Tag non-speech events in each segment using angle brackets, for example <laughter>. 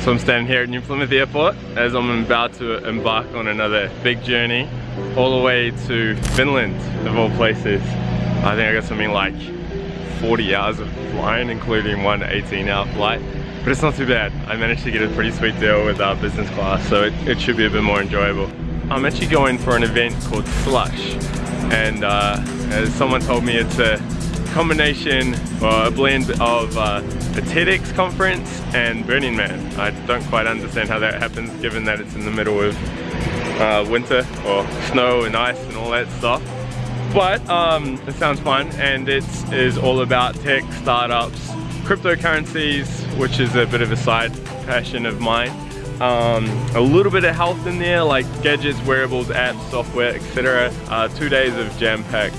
So I'm standing here at New Plymouth Airport as I'm about to embark on another big journey all the way to Finland, of all places. I think I got something like 40 hours of flying, including one 18 hour flight. But it's not too bad. I managed to get a pretty sweet deal with our business class, so it, it should be a bit more enjoyable. I'm actually going for an event called Slush. And uh, as someone told me, it's a combination or a blend of uh, a TEDx conference and Burning Man. I don't quite understand how that happens given that it's in the middle of uh, winter or snow and ice and all that stuff. But um, it sounds fun and it is all about tech, startups, cryptocurrencies, which is a bit of a side passion of mine. Um, a little bit of health in there like gadgets, wearables, apps, software, etc. Uh, two days of jam-packed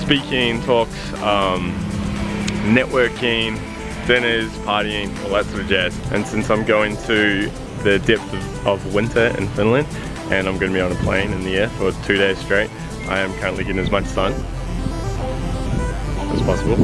speaking, talks, um, networking, dinners, partying, all that sort of jazz. And since I'm going to the depth of, of winter in Finland, and I'm going to be on a plane in the air for two days straight, I am currently getting as much sun as possible.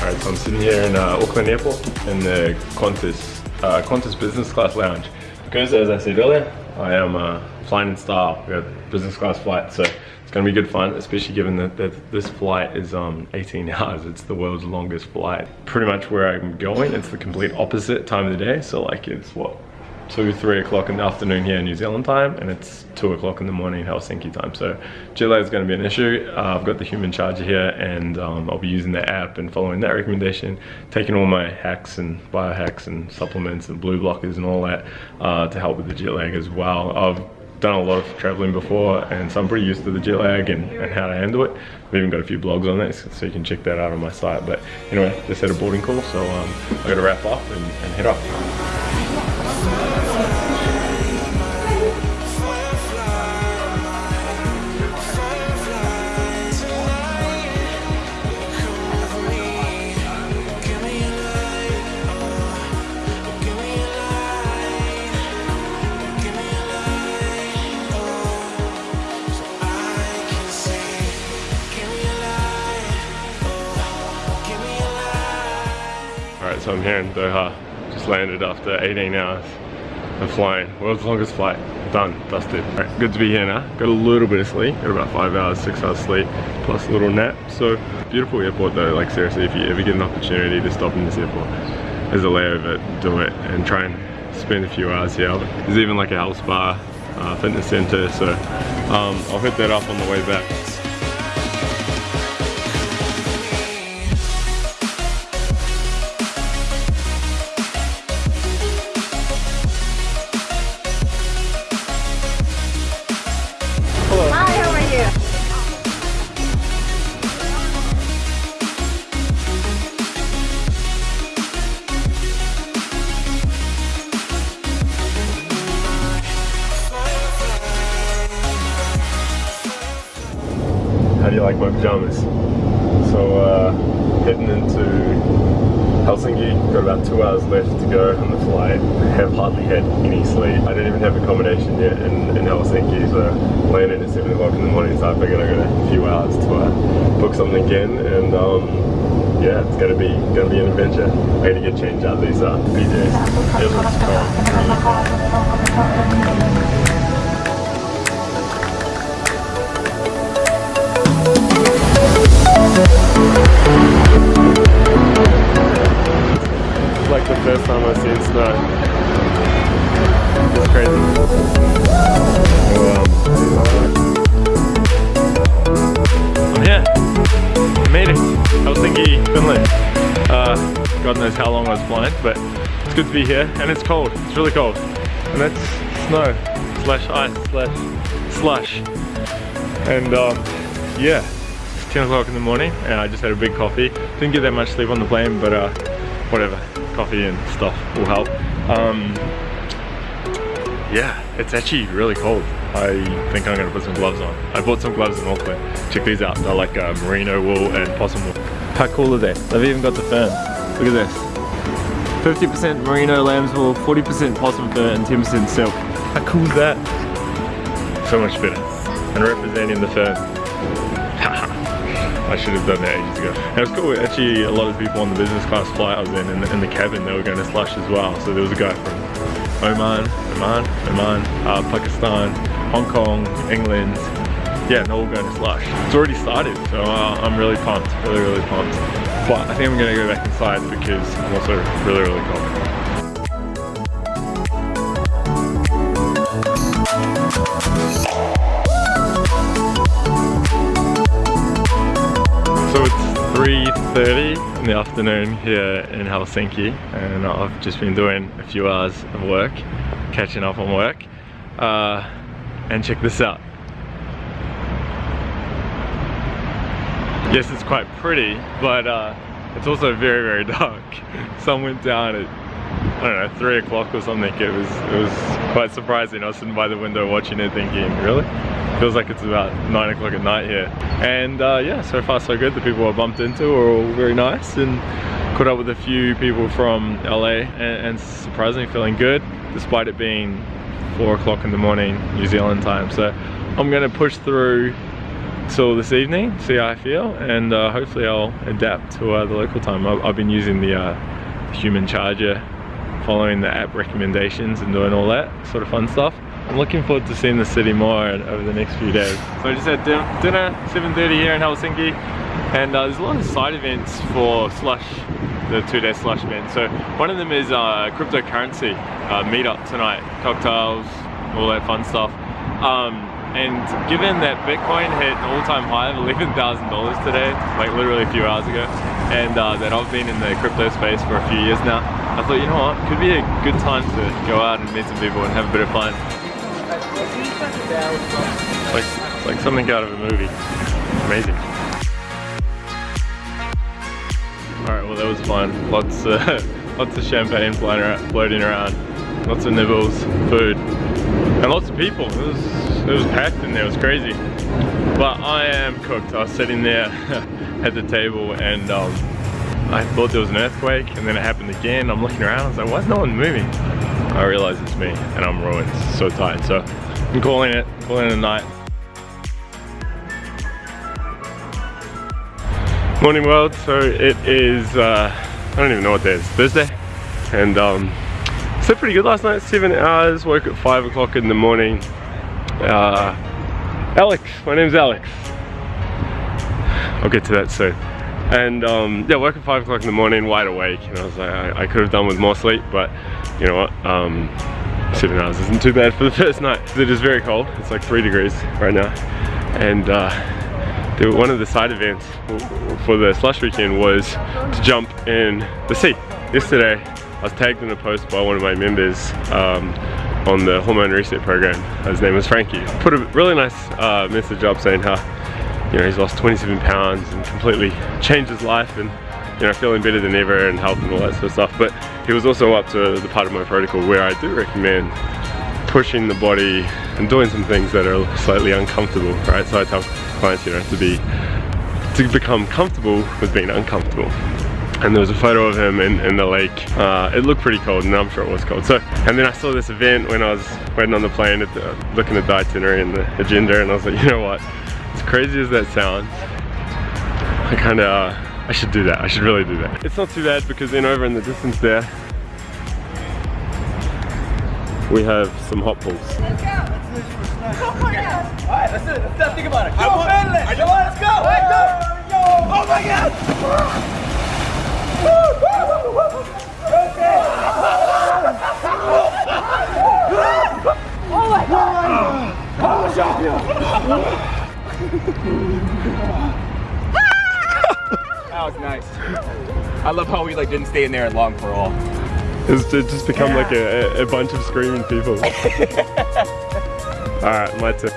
Alright, so I'm sitting here in uh, Auckland Airport in the Qantas, uh, Qantas Business Class Lounge. Because as I said earlier, I am uh, flying in style. We have business class flight, so it's gonna be good fun, especially given that, that this flight is um, 18 <laughs> hours. It's the world's longest flight. Pretty much where I'm going, it's the complete opposite time of the day. So like it's what, two, three o'clock in the afternoon here in New Zealand time, and it's two o'clock in the morning Helsinki time. So jet lag is going to be an issue. Uh, I've got the human charger here, and um, I'll be using the app and following that recommendation, taking all my hacks and biohacks and supplements and blue blockers and all that uh, to help with the jet lag as well. I've done a lot of traveling before and so I'm pretty used to the jet lag and, and how to handle it. I've even got a few blogs on this so you can check that out on my site. But anyway, just had a boarding call so um, I gotta wrap up and, and head off. So I'm here in Doha. Just landed after 18 hours of flying. World's longest flight. Done. Dusted. Alright, good to be here now. Got a little bit of sleep. Got about 5 hours, 6 hours sleep, plus a little nap. So, beautiful airport though. Like seriously, if you ever get an opportunity to stop in this airport, there's a layover, do it. And try and spend a few hours here. There's even like a health spa, uh, fitness center. So, um, I'll hit that up on the way back. Pajamas? So uh, heading into Helsinki, got about two hours left to go on the flight. <laughs> Have hardly had any sleep. I didn't even have accommodation yet in, in Helsinki, so landed at seven o'clock in the morning. So I figured I've got a few hours to uh, book something again, and um, yeah, it's gonna be gonna be an adventure. I gotta get changed out these uh, PJs. It looks It's like the first time I've seen snow. It's crazy. I'm here. I made it. Helsinki, Finland. Uh, God knows how long I was flying, but it's good to be here. And it's cold. It's really cold. And that's snow slash ice slash slush. And um, yeah, it's 10 o'clock in the morning and I just had a big coffee. Didn't get that much sleep on the plane, but uh, whatever. Coffee and stuff will help. Um, yeah, it's actually really cold. I think I'm gonna put some gloves on. I bought some gloves in Auckland. Check these out. They're like uh, merino wool and possum wool. How cool are they? They've even got the fern. Look at this. 50% merino lamb's wool, 40% possum fur, and 10% silk. How cool is that? So much better. And representing the fern. I should have done that ages ago. And it was cool, actually a lot of people on the business class flight I was in, in the, in the cabin, they were going to slush as well. So there was a guy from Oman, Oman, Oman, uh, Pakistan, Hong Kong, England, yeah, they're all going to slush. It's already started, so uh, I'm really pumped, really, really pumped. But I think I'm gonna go back inside because I'm also really, really cold. 3.30 in the afternoon here in Helsinki and I've just been doing a few hours of work, catching up on work. Uh, and check this out. Yes, it's quite pretty, but uh, it's also very, very <laughs> dark. Sun went down at, I don't know, three o'clock or something. It was, it was quite surprising. I was sitting by the window watching it thinking, really? Feels like it's about nine o'clock at night here. And uh, yeah, so far so good. The people I bumped into are all very nice and caught up with a few people from LA and, and surprisingly feeling good despite it being four o'clock in the morning New Zealand time. So I'm gonna push through till this evening, see how I feel, and uh, hopefully I'll adapt to uh, the local time. I've, I've been using the, uh, human charger, following the app recommendations and doing all that sort of fun stuff. I'm looking forward to seeing the city more over the next few days. So I just had dinner, 7.30 here in Helsinki, and uh, there's a lot of side events for Slush, the two-day Slush event. So one of them is uh, cryptocurrency uh, meetup tonight, cocktails, all that fun stuff. Um, and given that Bitcoin hit an all-time high of $11,000 today, like literally a few hours ago, and uh, that I've been in the crypto space for a few years now, I thought, you know what, could be a good time to go out and meet some people and have a bit of fun. Like, like something out of a movie. Amazing. Alright, well that was fun. Lots, uh, <laughs> lots of champagne floating around, floating around. Lots of nibbles, food, and lots of people. It was, it was packed in there, it was crazy. But I am cooked. I was sitting there <laughs> at the table and um, I thought there was an earthquake and then it happened again. I'm looking around, I was like, why is no one moving? I realize it's me and I'm ruined, so tired. So I'm calling it, calling it a night. Morning world, so it is, uh, I don't even know what day it is, Thursday. And um, slept pretty good last night, seven hours, woke at five o'clock in the morning. Uh, Alex, my name's Alex. I'll get to that soon. And um, yeah, woke at five o'clock in the morning, wide awake. And I was like, I, I, could have done with more sleep, but you know what? Um, seven hours isn't too bad for the <laughs> first night. It is very cold. It's like three degrees right now. And uh, one of the side events for the slush weekend was to jump in the sea. Yesterday, I was tagged in a post by one of my members um, on the hormone reset program. His name was Frankie. Put a really nice uh, message up saying how you know he's lost 27 pounds and completely changed his life and you know feeling better than ever and health and all that sort of stuff. But he was also up to the part of my protocol where I do recommend pushing the body and doing some things that are slightly uncomfortable, right? So I tell clients, you know, to be to become comfortable with being uncomfortable and there was a photo of him in, in the lake. Uh, it looked pretty cold and I'm sure it was cold. So, and then I saw this event when I was waiting on the plane at the, looking at the itinerary and the agenda and I was like, you know what, as crazy as that sounds, I kind of, I should do that. I should really do that. It's not too bad because then over in the distance there, we have some hot pools. Let's go. Oh my god. Alright, let's it. Let's think about it. Come on, Let's go. Let's go. Oh my god. Oh my god! That was nice. I love how we like didn't stay in there long for all. It's just become like a, a bunch of screaming people. <laughs> Alright, my turn.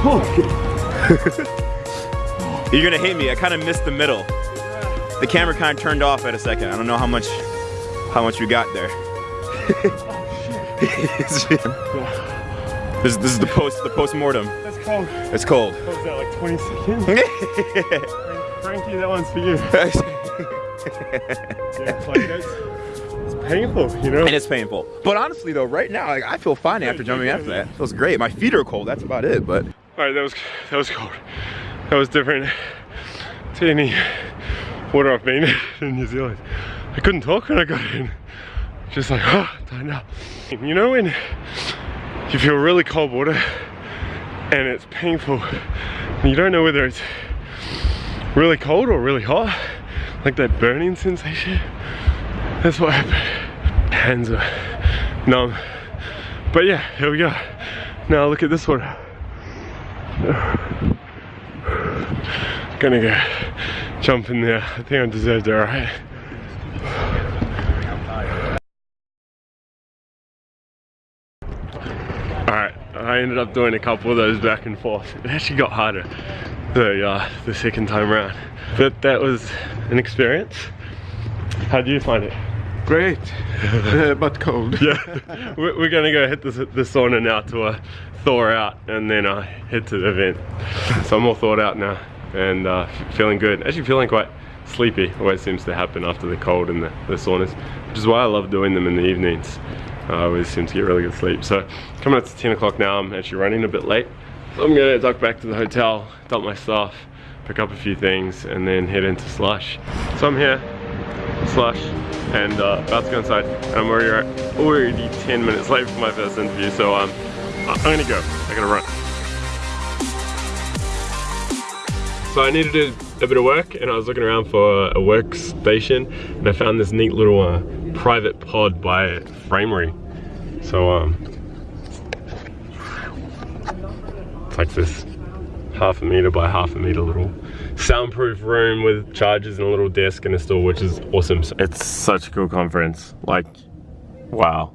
<laughs> You're gonna hate me. I kind of missed the middle. The camera kind of turned off at a second. I don't know how much, how much we got there. <laughs> Oh, this, this is the post, the post mortem. It's cold. It's cold. What was that, like 20 seconds? <laughs> Frankie, that one's for you. <laughs> yeah, like that's, painful, you know? And it's painful. But honestly though, right now, like, I feel fine after jumping after that. It feels great. My feet are cold, that's about it, but. All right, that was, that was cold. That was different to any water I've been in <laughs> New Zealand. I couldn't talk when I got in. Just like, oh, don't know. You know when you feel really cold water and it's painful. And you don't know whether it's really cold or really hot like that burning sensation. That's what happened. Hands are numb. But yeah here we go. Now look at this one gonna go jump in there. I think I deserved it right? Alright, I ended up doing a couple of those back and forth. It actually got harder the, uh, the second time around. But that was an experience. How do you find it? Great, uh, <laughs> but cold. Yeah, <laughs> we're, we're gonna go hit the, the sauna now to uh, thaw out and then uh, head to the event. So I'm all thawed out now and uh, feeling good. Actually feeling quite sleepy, always seems to happen after the cold and the, the saunas, which is why I love doing them in the evenings. I always seem to get really good sleep. So coming up to 10 o'clock now, I'm actually running a bit late. So I'm gonna duck back to the hotel, dump my stuff, pick up a few things, and then head into Slush. So I'm here, Slush, and uh, about to go inside. And I'm already, already 10 minutes late for my first interview, so um, I'm gonna go. I gotta run. So I needed a, a bit of work, and I was looking around for a workstation, and I found this neat little uh, private pod by Framery. So um, it's like this half a meter by half a meter little soundproof room with chargers and a little desk and a stool, which is awesome. It's such a cool conference. Like, wow,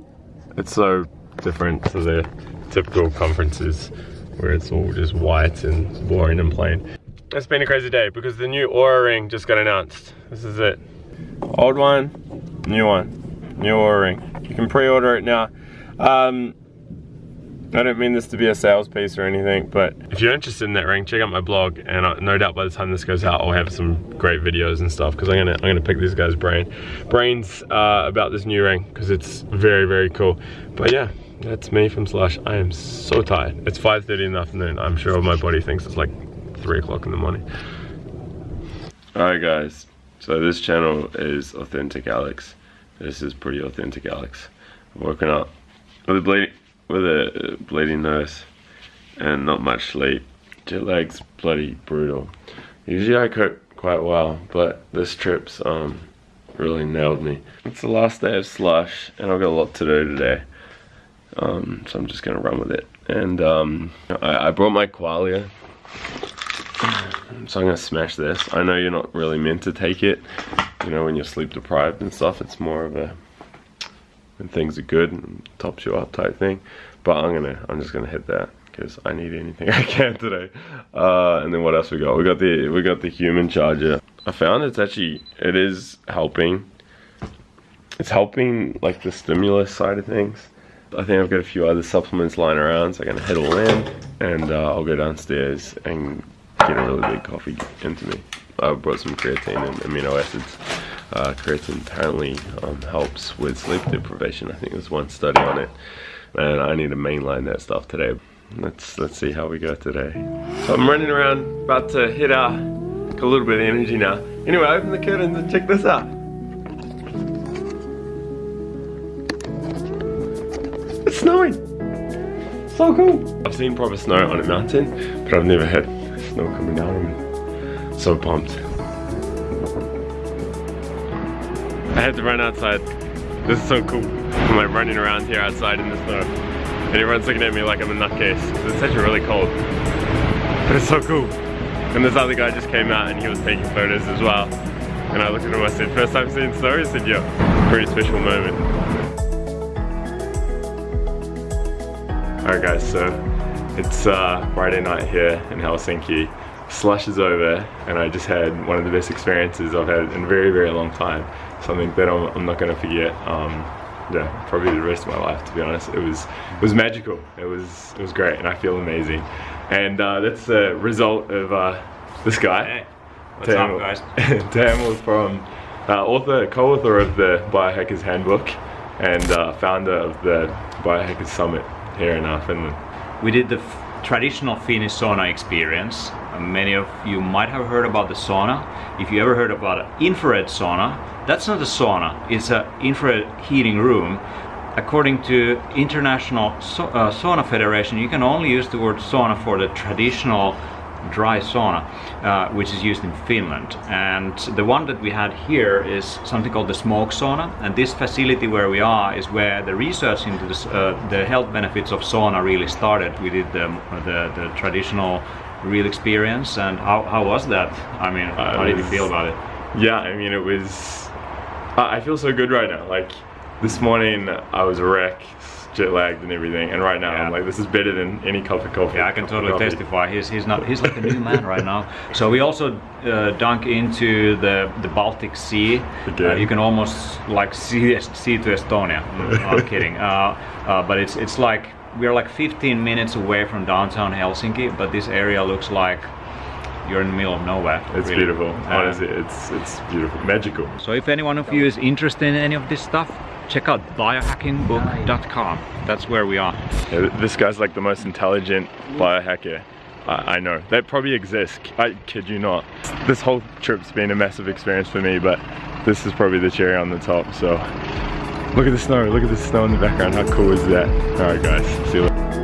it's so different to the typical conferences where it's all just white and boring and plain. It's been a crazy day because the new Oura ring just got announced. This is it. Old one, new one, new Oura ring. You can pre-order it now. Um, I don't mean this to be a sales piece or anything, but if you're interested in that ring, check out my blog, and I, no doubt by the time this goes out, I'll have some great videos and stuff because I'm gonna I'm gonna pick these guys' brain brains uh, about this new ring because it's very very cool. But yeah, that's me from Slush. I am so tired. It's 5:30 in the afternoon. I'm sure my body thinks it's like three o'clock in the morning. All right, guys. So this channel is Authentic Alex. This is pretty authentic Alex. I've woken up with a bleeding with a bleeding nose and not much sleep. Jet lag's bloody brutal. Usually I cope quite well, but this trip's um really nailed me. It's the last day of slush and I've got a lot to do today. Um, so I'm just gonna run with it. And um, I, I brought my qualia. So I'm gonna smash this. I know you're not really meant to take it. You know, when you're sleep deprived and stuff, it's more of a when things are good and tops you up type thing. But I'm gonna, I'm just gonna hit that because I need anything <laughs> I can today. Uh, and then what else we got? We got the, we got the human charger. I found it's actually, it is helping. It's helping like the stimulus side of things. I think I've got a few other supplements lying around, so I'm gonna head all in and uh, I'll go downstairs and get a really big coffee into me. I brought some creatine and amino acids. Uh, creatine apparently um, helps with sleep deprivation. I think there's one study on it. And I need to mainline that stuff today. Let's let's see how we go today. So I'm running around, about to hit uh, a little bit of energy now. Anyway, open the curtains and check this out. It's snowing. So cool. I've seen proper snow on a mountain, but I've never had snow coming down. So pumped. Had to run outside. This is so cool. I'm like running around here outside in the snow. And everyone's looking at me like I'm a nutcase. It's actually really cold. But it's so cool. And this other guy just came out and he was taking photos as well. And I looked at him I said, first time seeing snow? He said, yeah. Pretty special moment. Alright guys, so it's uh, Friday night here in Helsinki. Slush is over and I just had one of the best experiences I've had in a very, very long time. Something that I'm, I'm not gonna forget. Um, yeah, probably the rest of my life to be honest. It was it was magical. It was it was great and I feel amazing. And uh, that's the result of uh, this guy. Hey, what's up guys? <laughs> Daniel from uh, author, co-author of the Biohackers Handbook and uh, founder of the Biohackers Summit here in uh, Finland. We did the f- traditional Finnish sauna experience. Many of you might have heard about the sauna. If you ever heard about an infrared sauna, that's not a sauna. It's an infrared heating room. According to International so- uh, Sauna Federation, you can only use the word sauna for the traditional dry sauna, uh, which is used in Finland. And the one that we had here is something called the smoke sauna. And this facility where we are is where the research into this, uh, the health benefits of sauna really started. We did the, the, the traditional real experience. And how, how was that? I mean, Uh, how did you feel about it? Yeah, I mean, it was. I I feel so good right now. Like this morning, I was a wreck, jet lagged and everything, and right now I'm like, this is better than any cup of coffee. Yeah, I can totally testify. He's he's not he's like a new man right now. So we also uh, dunk into the the Baltic Sea. Uh, you can almost like see see to Estonia. <laughs> Mm, I'm kidding. Uh, uh, but it's it's like we're like 15 minutes away from downtown Helsinki, but this area looks like you're in the middle of nowhere. It's really. beautiful. Honestly, it's it's beautiful, magical. so if anyone of you is interested in any of this stuff, check out biohackingbook.com. That's where we are. Yeah, this guy's like the most intelligent biohacker I, I know. They probably exist. I kid you not. This whole trip's been a massive experience for me, but this is probably the cherry on the top. So look at the snow. Look at the snow in the background. How cool is that? All right, guys. See you later.